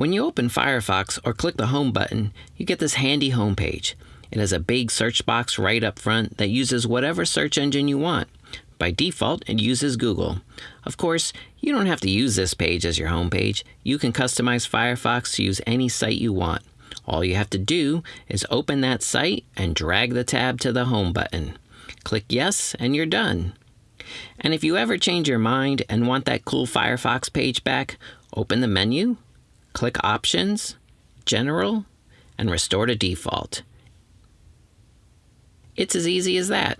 When you open Firefox or click the Home button, you get this handy homepage. It has a big search box right up front that uses whatever search engine you want. By default, it uses Google. Of course, you don't have to use this page as your homepage. You can customize Firefox to use any site you want. All you have to do is open that site and drag the tab to the Home button. Click Yes, and you're done. And if you ever change your mind and want that cool Firefox page back, open the menu, click Options, General, and restore to default. It's as easy as that.